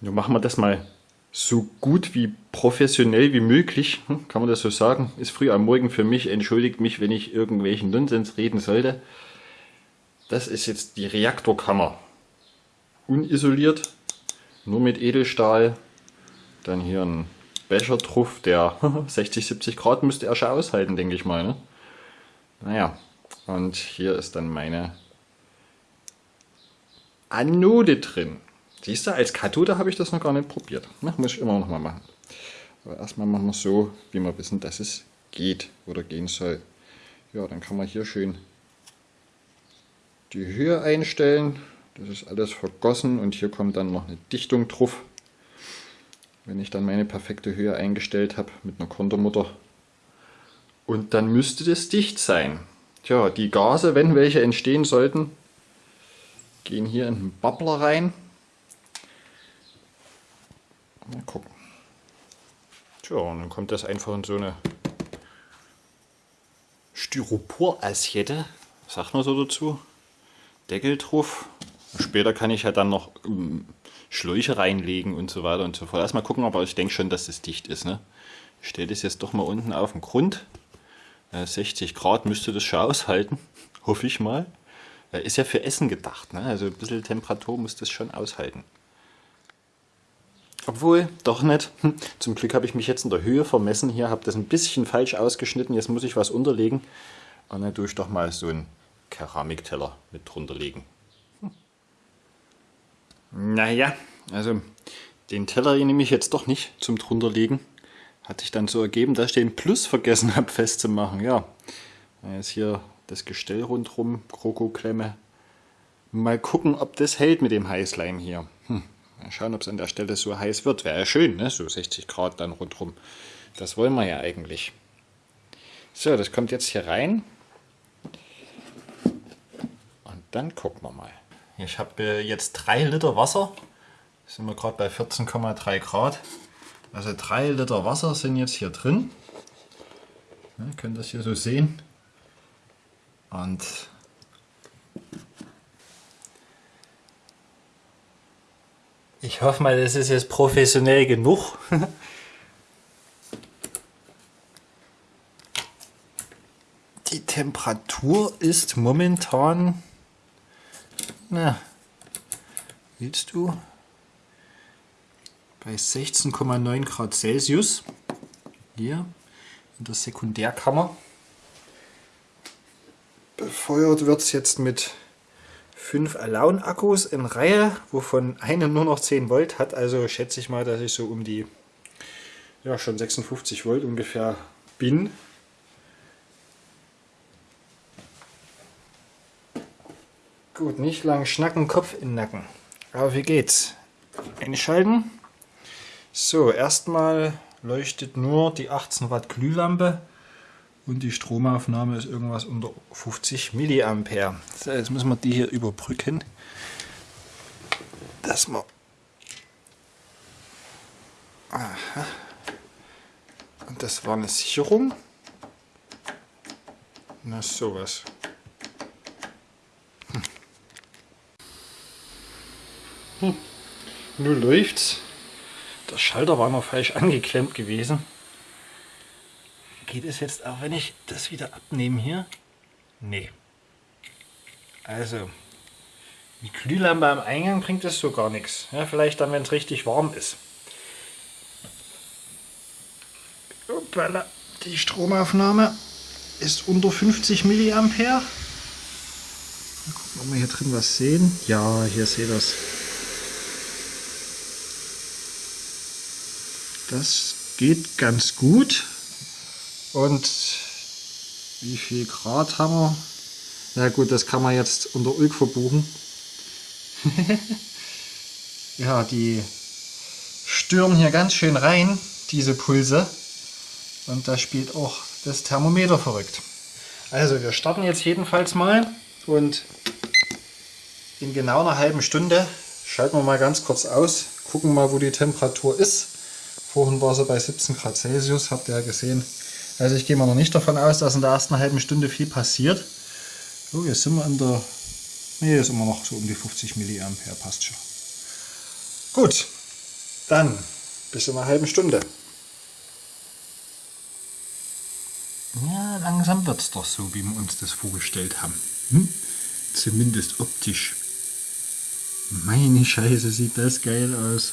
Nun machen wir das mal so gut wie professionell wie möglich, hm, kann man das so sagen. Ist früh am Morgen für mich, entschuldigt mich, wenn ich irgendwelchen Nonsens reden sollte. Das ist jetzt die Reaktorkammer. Unisoliert, nur mit Edelstahl. Dann hier ein Bechertruff, der 60, 70 Grad müsste er schon aushalten, denke ich mal. Ne? Naja, und hier ist dann meine Anode drin. Siehst du, als Kathode habe ich das noch gar nicht probiert. Na, muss ich immer noch mal machen. Aber erstmal machen wir es so, wie wir wissen, dass es geht oder gehen soll. Ja, dann kann man hier schön die Höhe einstellen. Das ist alles vergossen und hier kommt dann noch eine Dichtung drauf. Wenn ich dann meine perfekte Höhe eingestellt habe mit einer Kontermutter. Und dann müsste das dicht sein. Tja, die Gase, wenn welche entstehen sollten, gehen hier in den Bubbler rein. Mal gucken. Tja, und dann kommt das einfach in so eine Styropor-Assiette, sagt man so dazu. Deckel drauf. Später kann ich ja dann noch ähm, Schläuche reinlegen und so weiter und so fort. Erstmal gucken, aber ich denke schon, dass das dicht ist. Ne? Ich stelle das jetzt doch mal unten auf den Grund. 60 äh, Grad müsste das schon aushalten, hoffe ich mal. Ist ja für Essen gedacht, ne? also ein bisschen Temperatur muss das schon aushalten. Obwohl, doch nicht. Zum Glück habe ich mich jetzt in der Höhe vermessen hier, habe das ein bisschen falsch ausgeschnitten. Jetzt muss ich was unterlegen. Und dann tue ich doch mal so einen Keramikteller mit drunter legen. Hm. Naja, also den Teller nehme ich jetzt doch nicht zum drunterlegen. Hat sich dann so ergeben, dass ich den Plus vergessen habe festzumachen. Ja, jetzt hier das Gestell rundherum, Krokoklemme. Mal gucken, ob das hält mit dem Heißleim hier. Mal schauen, ob es an der Stelle so heiß wird. Wäre ja schön, ne? so 60 Grad dann rundherum. Das wollen wir ja eigentlich. So, das kommt jetzt hier rein. Und dann gucken wir mal. Ich habe äh, jetzt 3 Liter Wasser. Sind wir gerade bei 14,3 Grad. Also 3 Liter Wasser sind jetzt hier drin. Ihr könnt das hier so sehen. Und Ich hoffe mal, das ist jetzt professionell genug. Die Temperatur ist momentan, na, willst du, bei 16,9 Grad Celsius. Hier in der Sekundärkammer. Befeuert wird es jetzt mit fünf Alone-Akkus in Reihe, wovon eine nur noch 10 Volt hat. Also schätze ich mal, dass ich so um die ja, schon 56 Volt ungefähr bin. Gut, nicht lang schnacken, Kopf in den Nacken. Aber wie geht's? Einschalten. So, erstmal leuchtet nur die 18 Watt Glühlampe und die Stromaufnahme ist irgendwas unter 50 Milliampere. So, jetzt müssen wir die hier überbrücken, dass wir Aha. Und das war eine Sicherung. Na sowas. Hm. Hm. Nun läuft's. Der Schalter war noch falsch angeklemmt gewesen. Geht es jetzt auch, wenn ich das wieder abnehme hier? Nee. Also, die Glühlampe am Eingang bringt das so gar nichts. Ja, vielleicht dann, wenn es richtig warm ist. Hoppala. Die Stromaufnahme ist unter 50 Milliampere. Mal gucken, ob wir hier drin was sehen. Ja, hier seht ihr das. Das geht ganz gut. Und wie viel Grad haben wir? Na gut, das kann man jetzt unter Ulk verbuchen. ja, die stürmen hier ganz schön rein, diese Pulse. Und da spielt auch das Thermometer verrückt. Also wir starten jetzt jedenfalls mal und in genau einer halben Stunde schalten wir mal ganz kurz aus, gucken mal wo die Temperatur ist. Vorhin war sie bei 17 Grad Celsius, habt ihr ja gesehen. Also ich gehe mal noch nicht davon aus, dass in der ersten halben Stunde viel passiert. So, jetzt sind wir in der... Ne, ist immer noch so um die 50 mA, passt schon. Gut, Dann bis in einer halben Stunde. Ja, langsam wird es doch so, wie wir uns das vorgestellt haben. Hm? Zumindest optisch. Meine Scheiße, sieht das geil aus.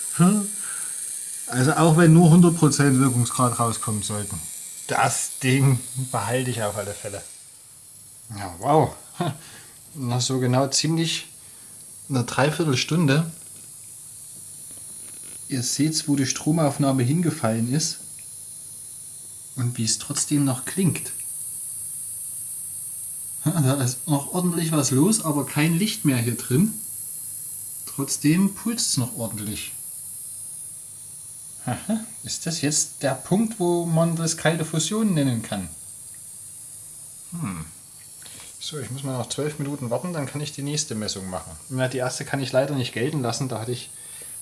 Also auch wenn nur 100% Wirkungsgrad rauskommen sollten. Das Ding behalte ich auf alle Fälle. Ja, wow. Nach so genau ziemlich einer Dreiviertelstunde. Ihr seht, wo die Stromaufnahme hingefallen ist und wie es trotzdem noch klingt. Da ist noch ordentlich was los, aber kein Licht mehr hier drin. Trotzdem pulst es noch ordentlich. Aha, ist das jetzt der Punkt, wo man das kalte Fusion nennen kann? Hm. So, ich muss mal noch zwölf Minuten warten, dann kann ich die nächste Messung machen. Ja, die erste kann ich leider nicht gelten lassen, da hatte ich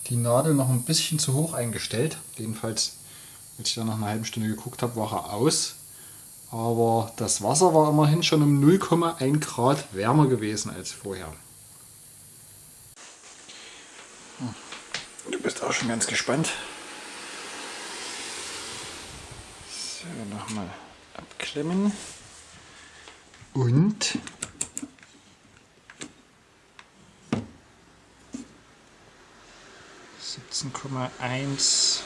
die Nadel noch ein bisschen zu hoch eingestellt. Jedenfalls als ich dann nach einer halben Stunde geguckt habe, war er aus. Aber das Wasser war immerhin schon um 0,1 Grad wärmer gewesen als vorher. Hm. Du bist auch schon ganz gespannt. So, nochmal abklemmen. Und siebzehn Komma eins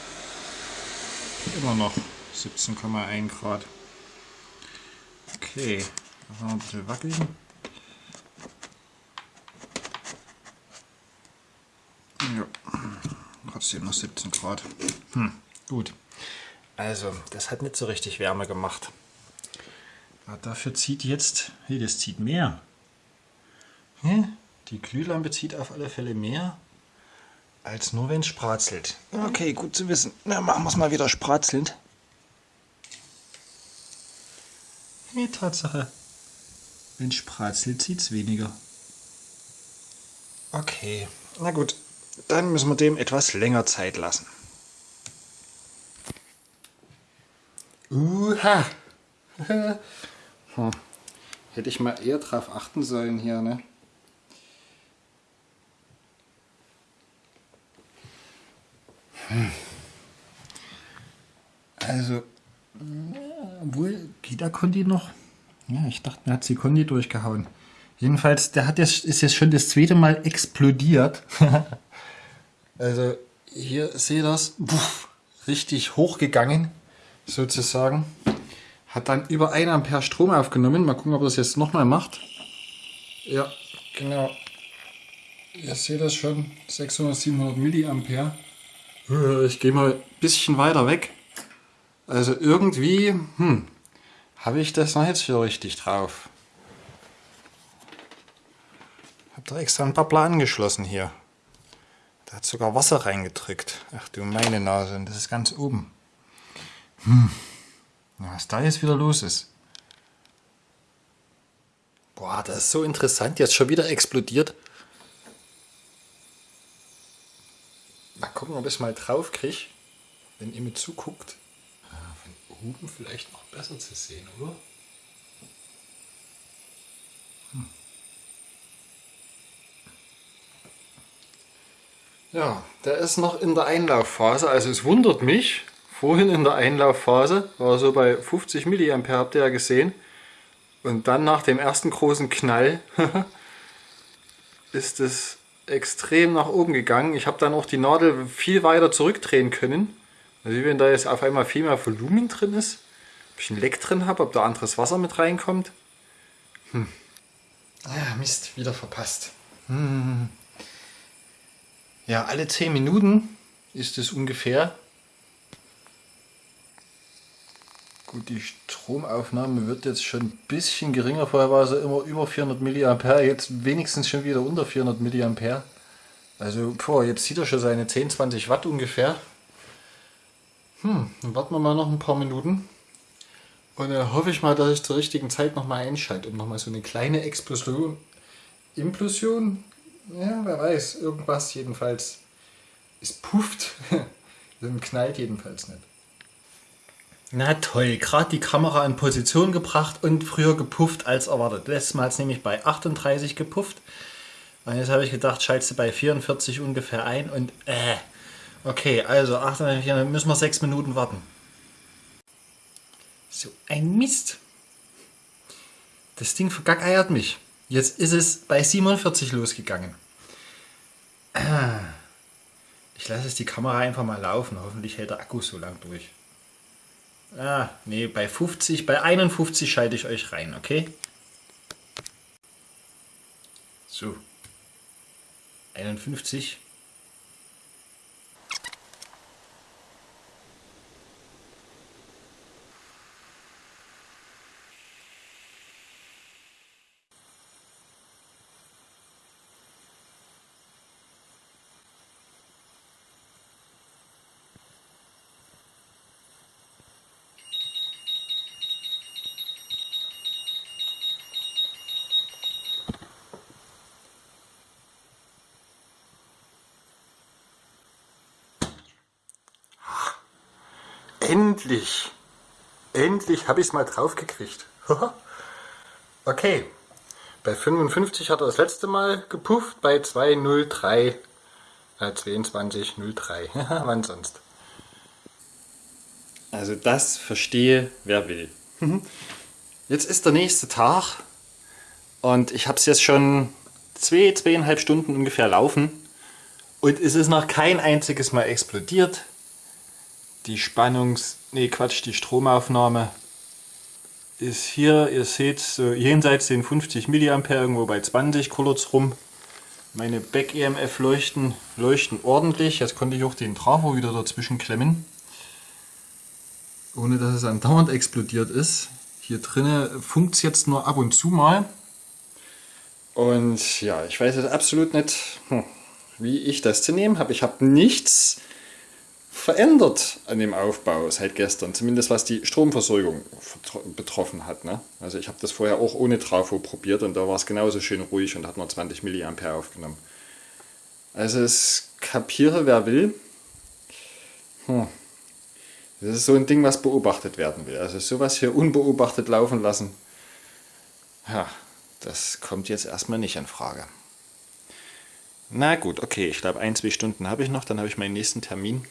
Immer noch 17,1 Grad. Okay, noch ein bisschen wackeln. Ja, trotzdem noch 17 Grad. Hm, gut. Also, das hat nicht so richtig Wärme gemacht. Aber dafür zieht jetzt, hey, das zieht mehr. Die Glühlampe zieht auf alle Fälle mehr. Als nur wenn es spratzelt. Okay, gut zu wissen. Na, machen wir es mal wieder spratzelnd. Nee, Tatsache. Wenn es spratzelt, zieht es weniger. Okay, na gut. Dann müssen wir dem etwas länger Zeit lassen. Uha! hm. Hätte ich mal eher drauf achten sollen hier, ne? Also, obwohl, geht der Kondi noch? Ja, ich dachte, mir hat sie Kondi durchgehauen. Jedenfalls, der hat jetzt, ist jetzt schon das zweite Mal explodiert. also, hier seht ihr das, richtig hochgegangen, sozusagen. Hat dann über 1 Ampere Strom aufgenommen. Mal gucken, ob das jetzt nochmal macht. Ja, genau. Ihr seht das schon, 600, 700 Milliampere. Ich gehe mal ein bisschen weiter weg. Also irgendwie hm, habe ich das noch jetzt für richtig drauf. Habe da extra ein paar Plan angeschlossen hier. Da hat sogar Wasser reingedrückt. Ach du meine Nase, und das ist ganz oben. Hm. Was da jetzt wieder los ist. Boah, das ist so interessant. Jetzt schon wieder explodiert. Mal gucken, ob ich es mal drauf kriege, wenn ihr mir zuguckt. Von oben vielleicht noch besser zu sehen, oder? Hm. Ja, der ist noch in der Einlaufphase, also es wundert mich, vorhin in der Einlaufphase war so bei 50 mA, habt ihr ja gesehen. Und dann nach dem ersten großen Knall ist es extrem nach oben gegangen. Ich habe dann auch die Nadel viel weiter zurückdrehen können. Also wie wenn da jetzt auf einmal viel mehr Volumen drin ist. Ob ich ein Leck drin habe, ob da anderes Wasser mit reinkommt. Hm. Ah, Mist, wieder verpasst. Hm. Ja, alle 10 Minuten ist es ungefähr. Gut, die Stromaufnahme wird jetzt schon ein bisschen geringer. Vorher war sie immer über 400 mA, jetzt wenigstens schon wieder unter 400 mA. Also, boah, jetzt sieht er schon seine 10, 20 Watt ungefähr. Hm, dann warten wir mal noch ein paar Minuten. Und dann hoffe ich mal, dass ich zur richtigen Zeit nochmal einschalte und nochmal so eine kleine Explosion, Implosion, ja, wer weiß, irgendwas jedenfalls. Es pufft, dann knallt jedenfalls nicht. Na toll, gerade die Kamera in Position gebracht und früher gepufft als erwartet. Letztes Mal hat es nämlich bei 38 gepufft. Und jetzt habe ich gedacht, schaltest du bei 44 ungefähr ein und äh. Okay, also ach, hier müssen wir sechs Minuten warten. So ein Mist. Das Ding vergackeiert mich. Jetzt ist es bei 47 losgegangen. Ich lasse jetzt die Kamera einfach mal laufen. Hoffentlich hält der Akku so lang durch. Ah, nee, bei 50, bei 51 schalte ich euch rein, okay? So. 51. Endlich! Endlich habe ich es mal drauf gekriegt. okay. Bei 55 hat er das letzte Mal gepufft, bei 203, äh, 2203. Wann sonst? Also das verstehe, wer will. Jetzt ist der nächste Tag und ich habe es jetzt schon zwei, zweieinhalb Stunden ungefähr laufen und es ist noch kein einziges Mal explodiert die Spannungs... Ne, Quatsch, die Stromaufnahme ist hier, ihr seht, so jenseits den 50 mA, irgendwo bei 20 kurz rum. Meine Back-EMF leuchten, leuchten ordentlich. Jetzt konnte ich auch den Trafo wieder dazwischen klemmen. Ohne dass es andauernd explodiert ist. Hier drinnen funkt es jetzt nur ab und zu mal. Und ja, ich weiß jetzt absolut nicht, hm, wie ich das zu nehmen habe. Ich habe nichts verändert an dem Aufbau seit gestern, zumindest was die Stromversorgung betroffen hat. Ne? Also ich habe das vorher auch ohne Trafo probiert und da war es genauso schön ruhig und hat nur 20 mA aufgenommen. Also es kapiere wer will. Hm. Das ist so ein Ding, was beobachtet werden will. Also sowas hier unbeobachtet laufen lassen, ja, das kommt jetzt erstmal nicht in Frage. Na gut, okay, ich glaube ein, zwei Stunden habe ich noch, dann habe ich meinen nächsten Termin.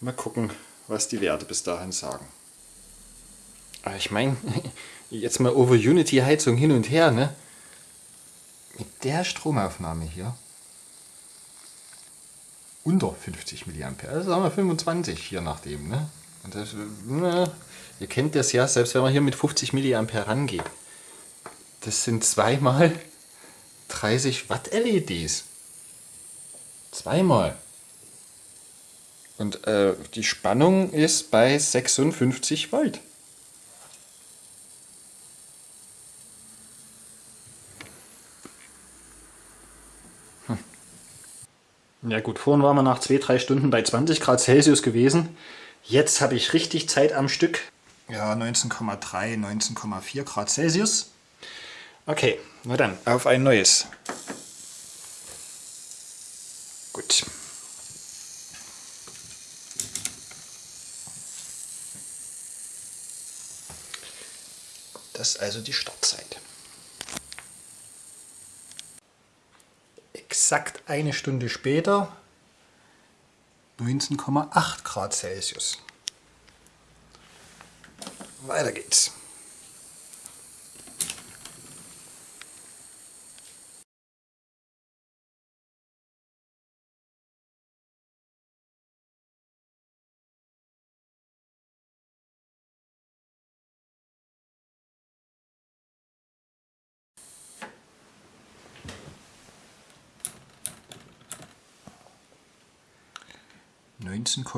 Mal gucken, was die Werte bis dahin sagen. Aber ich meine, jetzt mal over Unity Heizung hin und her, ne? Mit der Stromaufnahme hier unter 50 mA, also sagen wir 25 hier nachdem, ne? Und das, ne, ihr kennt das ja, selbst wenn man hier mit 50 mA rangeht, das sind zweimal 30 Watt LEDs. Zweimal. Und äh, die Spannung ist bei 56 Volt. Hm. Ja gut, vorhin waren wir nach 2-3 Stunden bei 20 Grad Celsius gewesen. Jetzt habe ich richtig Zeit am Stück. Ja, 19,3, 19,4 Grad Celsius. Okay, na dann, auf ein neues. Gut. Das also die Startzeit. Exakt eine Stunde später 19,8 Grad Celsius. Weiter geht's.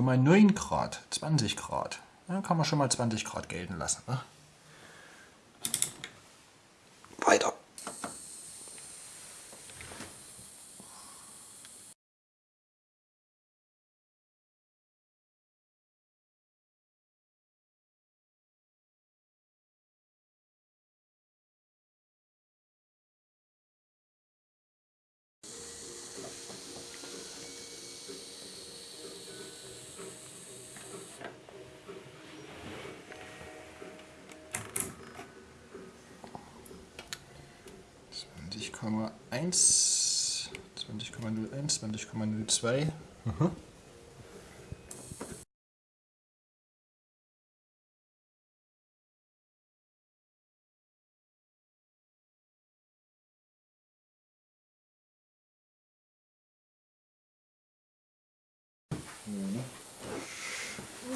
19,9 Grad, 20 Grad. Dann kann man schon mal 20 Grad gelten lassen. Ne? 20,1, 20,01, 20,02. Mhm.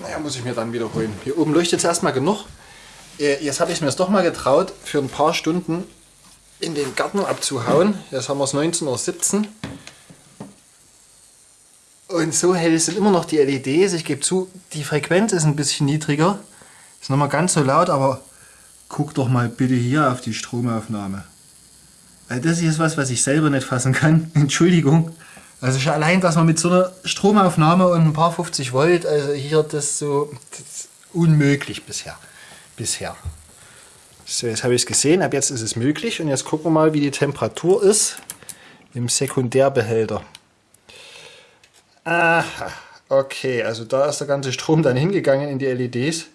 Naja, muss ich mir dann wiederholen. Hier oben leuchtet es erstmal genug. Äh, jetzt habe ich mir es doch mal getraut, für ein paar Stunden in den Garten abzuhauen. Jetzt haben wir es 19.17 Uhr. Und so hell sind immer noch die LEDs. Ich gebe zu, die Frequenz ist ein bisschen niedriger. Ist noch mal ganz so laut, aber guck doch mal bitte hier auf die Stromaufnahme. Weil das ist was, was ich selber nicht fassen kann. Entschuldigung. Also schon allein, dass man mit so einer Stromaufnahme und ein paar 50 Volt, also hier das so das unmöglich bisher. Bisher. So, jetzt habe ich es gesehen, ab jetzt ist es möglich und jetzt gucken wir mal, wie die Temperatur ist im Sekundärbehälter. Aha, okay, also da ist der ganze Strom dann hingegangen in die LEDs,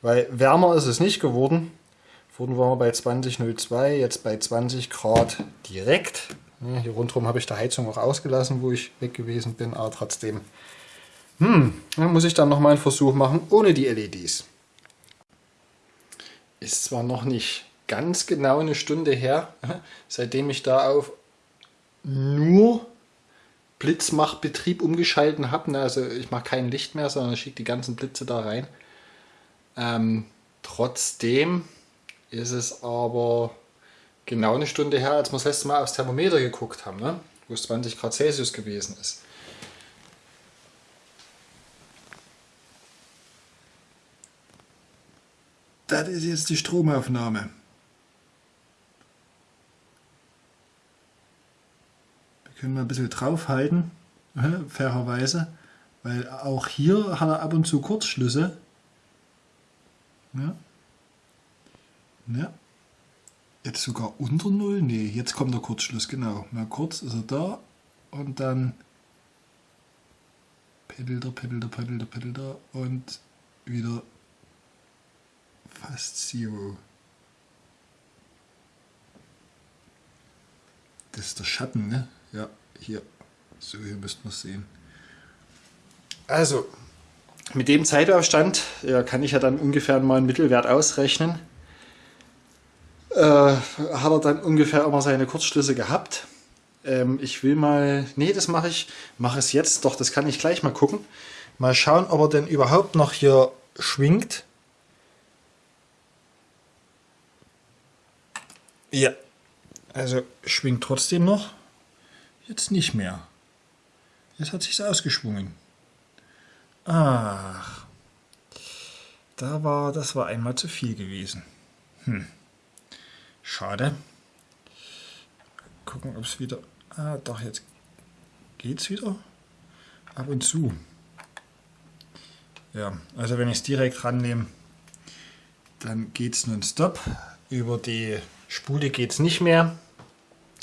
weil wärmer ist es nicht geworden. Vorhin waren wir bei 20,02, jetzt bei 20 Grad direkt. Hier rundherum habe ich die Heizung auch ausgelassen, wo ich weg gewesen bin, aber trotzdem. Hm, dann muss ich dann nochmal einen Versuch machen ohne die LEDs. Ist zwar noch nicht ganz genau eine Stunde her, seitdem ich da auf nur Blitzmachbetrieb umgeschalten habe. Ne? Also ich mache kein Licht mehr, sondern schicke die ganzen Blitze da rein. Ähm, trotzdem ist es aber genau eine Stunde her, als wir das letzte Mal aufs Thermometer geguckt haben, ne? wo es 20 Grad Celsius gewesen ist. Das ist jetzt die Stromaufnahme. Können wir ein bisschen draufhalten, äh, fairerweise, weil auch hier hat er ab und zu Kurzschlüsse. Ja. Ja. Jetzt sogar unter Null? Ne, jetzt kommt der Kurzschluss, genau. Mal kurz ist er da und dann peddelt er, peddelt er, peddelt er, peddelt er und wieder fast Zero. Das ist der Schatten, ne? Ja, hier. So, hier müssten wir es sehen. Also, mit dem Zeitaufstand ja, kann ich ja dann ungefähr mal einen Mittelwert ausrechnen. Äh, hat er dann ungefähr immer seine Kurzschlüsse gehabt. Ähm, ich will mal, nee, das mache ich, mache es jetzt, doch, das kann ich gleich mal gucken. Mal schauen, ob er denn überhaupt noch hier schwingt. Ja, also schwingt trotzdem noch. Jetzt nicht mehr. Jetzt hat sich's ausgeschwungen. Ach, da war, das war einmal zu viel gewesen. Hm. Schade. Gucken, ob es wieder. Ah, doch, jetzt geht's wieder. Ab und zu. Ja, also wenn ich es direkt rannehme, dann geht es nonstop. Über die Spule geht es nicht mehr.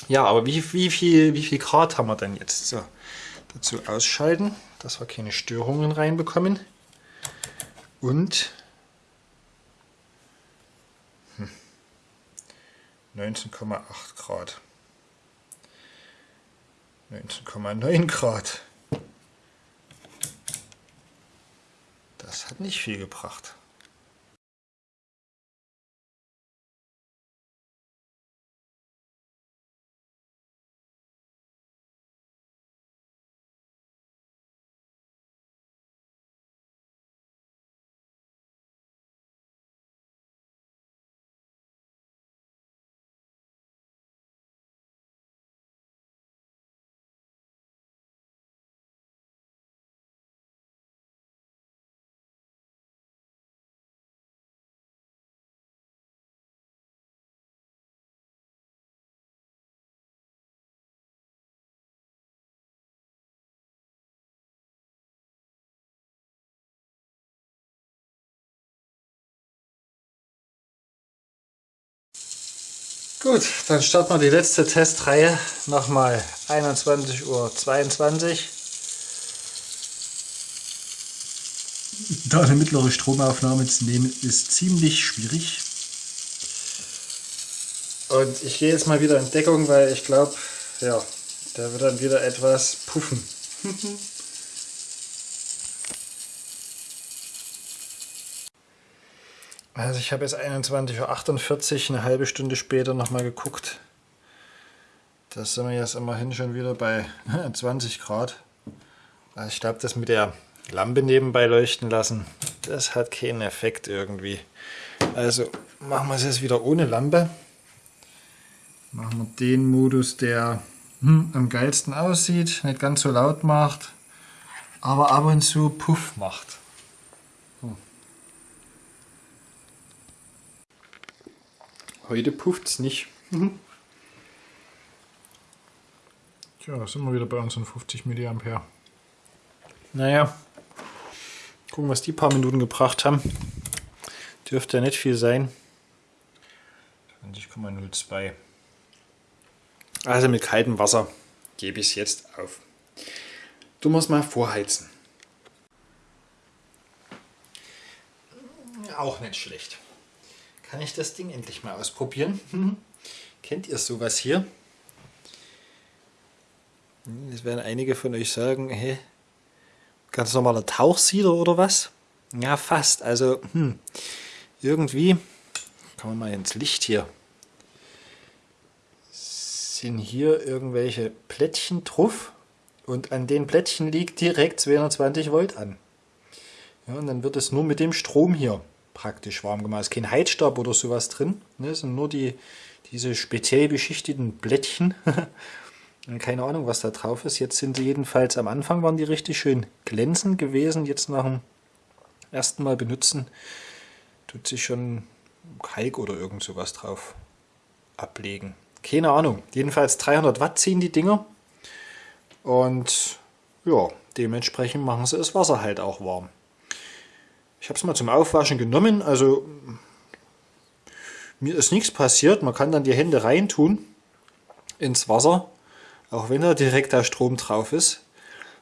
Ja, aber wie, wie, viel, wie viel Grad haben wir denn jetzt? So, dazu ausschalten, dass wir keine Störungen reinbekommen. Und 19,8 hm, Grad. 19,9 Grad. Das hat nicht viel gebracht. Gut, dann starten wir die letzte Testreihe nochmal 21.22 Uhr. Da eine mittlere Stromaufnahme zu nehmen, ist ziemlich schwierig. Und ich gehe jetzt mal wieder in Deckung, weil ich glaube, ja, der wird dann wieder etwas puffen. Also ich habe jetzt 21.48 Uhr, eine halbe Stunde später nochmal geguckt. Da sind wir jetzt immerhin schon wieder bei 20 Grad. Also ich glaube, das mit der Lampe nebenbei leuchten lassen. Das hat keinen Effekt irgendwie. Also machen wir es jetzt wieder ohne Lampe. Machen wir den Modus, der hm, am geilsten aussieht, nicht ganz so laut macht, aber ab und zu Puff macht. Heute pufft es nicht. Mhm. Tja, da sind wir wieder bei unseren 50 mA. Naja, gucken, was die paar Minuten gebracht haben. Dürfte ja nicht viel sein. 20,02. Also mit kaltem Wasser gebe ich es jetzt auf. Du musst mal vorheizen. Auch nicht schlecht. Kann ich das Ding endlich mal ausprobieren? Kennt ihr sowas hier? Jetzt werden einige von euch sagen, hey, ganz normaler Tauchsieder oder was? Ja, fast. Also, hm, irgendwie, kommen wir mal ins Licht hier, sind hier irgendwelche Plättchen drauf und an den Plättchen liegt direkt 220 Volt an. Ja, und dann wird es nur mit dem Strom hier praktisch warm gemacht. Es ist kein Heizstab oder sowas drin, ne, es sind nur die, diese speziell beschichteten Plättchen. Keine Ahnung, was da drauf ist. Jetzt sind sie jedenfalls am Anfang waren die richtig schön glänzend gewesen. Jetzt nach dem ersten Mal benutzen tut sich schon Kalk oder irgend sowas drauf ablegen. Keine Ahnung. Jedenfalls 300 Watt ziehen die Dinger. Und ja, dementsprechend machen sie das Wasser halt auch warm. Ich habe es mal zum Aufwaschen genommen. Also mir ist nichts passiert. Man kann dann die Hände reintun ins Wasser auch wenn da direkt der Strom drauf ist.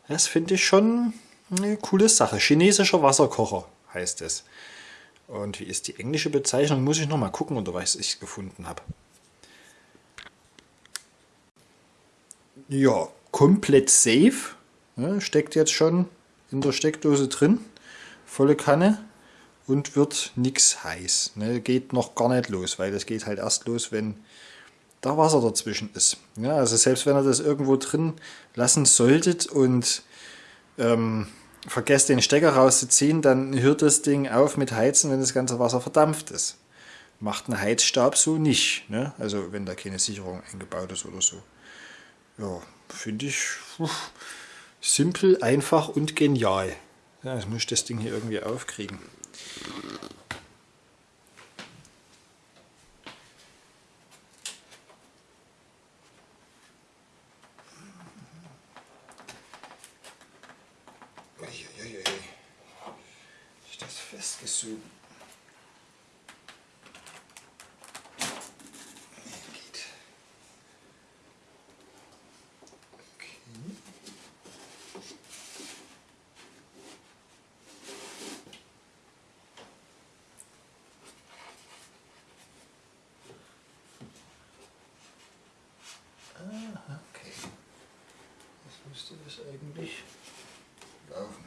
Das finde ich schon eine coole Sache. Chinesischer Wasserkocher heißt es. Und wie ist die englische Bezeichnung? Muss ich noch mal gucken, oder was ich gefunden habe. Ja, komplett safe. Ja, steckt jetzt schon in der Steckdose drin. Volle Kanne. Und wird nichts heiß. Ne, geht noch gar nicht los, weil das geht halt erst los, wenn da Wasser dazwischen ist. Ja, also selbst wenn ihr das irgendwo drin lassen solltet und ähm, vergesst den Stecker rauszuziehen, dann hört das Ding auf mit Heizen, wenn das ganze Wasser verdampft ist. Macht ein Heizstab so nicht, ne? also wenn da keine Sicherung eingebaut ist oder so. Ja, finde ich uff, simpel, einfach und genial. Ja, jetzt muss ich das Ding hier irgendwie aufkriegen. müsste das eigentlich laufen.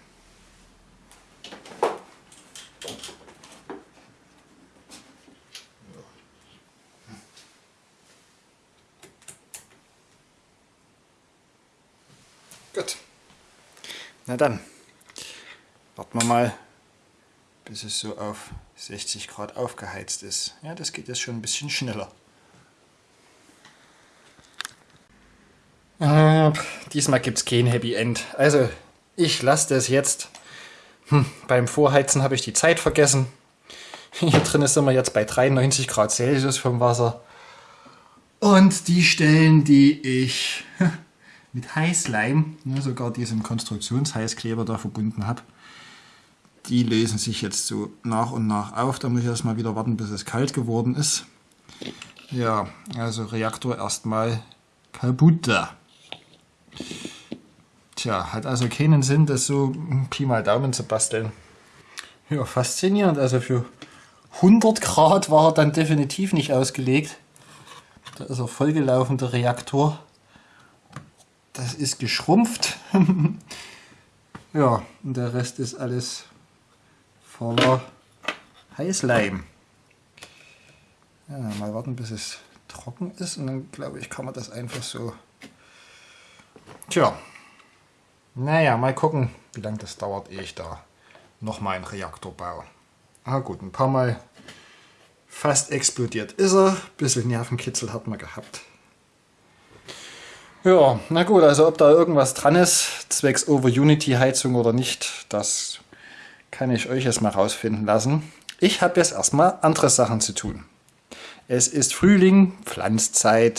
Gut. Na dann, warten wir mal, bis es so auf 60 Grad aufgeheizt ist. Ja, das geht jetzt schon ein bisschen schneller. Äh, diesmal gibt es kein Happy End. Also, ich lasse das jetzt. Hm, beim Vorheizen habe ich die Zeit vergessen. Hier drin sind wir jetzt bei 93 Grad Celsius vom Wasser. Und die Stellen, die ich mit Heißleim, ne, sogar diesem Konstruktionsheißkleber da verbunden habe, die lösen sich jetzt so nach und nach auf. Da muss ich erstmal wieder warten, bis es kalt geworden ist. Ja, also Reaktor erstmal kaputt. Tja, hat also keinen Sinn, das so Pi mal Daumen zu basteln. Ja, faszinierend. Also für 100 Grad war er dann definitiv nicht ausgelegt. Da ist er vollgelaufen, der Reaktor. Das ist geschrumpft. ja, und der Rest ist alles voller Heißleim. Ja, mal warten, bis es trocken ist und dann glaube ich, kann man das einfach so Tja, Naja, mal gucken, wie lange das dauert, ehe ich da nochmal einen Reaktor baue. Ah gut, ein paar Mal fast explodiert ist er. Bisschen Nervenkitzel hat man gehabt. Ja, na gut, also ob da irgendwas dran ist, zwecks Over-Unity-Heizung oder nicht, das kann ich euch jetzt mal rausfinden lassen. Ich habe jetzt erstmal andere Sachen zu tun. Es ist Frühling, Pflanzzeit.